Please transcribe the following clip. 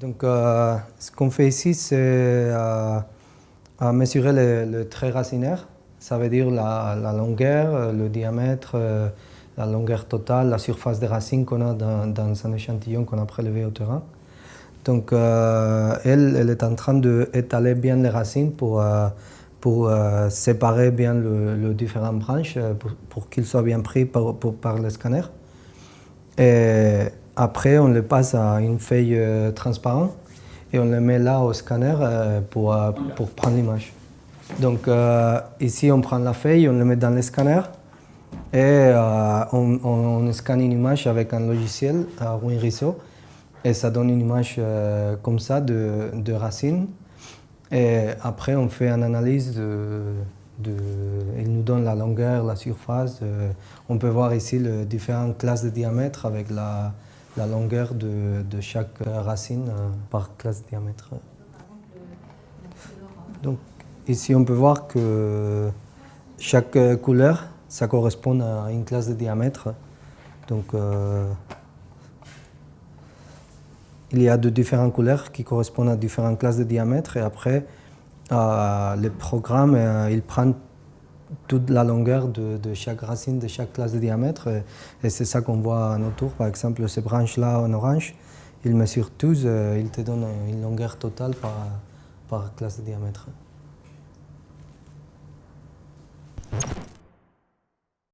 Donc, euh, ce qu'on fait ici, c'est euh, mesurer le, trait racinaire. Ça veut dire la, longueur, le diamètre, euh, la longueur totale, la surface des racines qu'on a dans, un échantillon qu'on a prélevé au terrain. Donc, elle, est en train d'étaler bien les racines pour, pour séparer bien les différentes branches, pour, qu'ils soient bien pris par, le scanner. Après, on le passe à une feuille euh, transparente et on le met là au scanner euh, pour, euh, pour prendre l'image. Donc ici, on prend la feuille, on le met dans le scanner et on, scanne une image avec un logiciel, WinRiso, et ça donne une image comme ça de, de racines. Et après, on fait une analyse de, de, il nous donne la longueur, la surface. on peut voir ici les différentes classes de diamètre avec la, la longueur de, chaque racine euh, par classe de diamètre. Donc ici on peut voir que chaque couleur ça correspond à une classe de diamètre. Donc euh, il y a de différentes couleurs qui correspondent à différentes classes de diamètre et après euh, le programme il prend toute la longueur de, chaque racine, de chaque classe de diamètre. Et, c'est ça qu'on voit en autour. Par exemple, ces branches-là en orange, ils mesurent tous, euh, ils te donnent une longueur totale par, par classe de diamètre.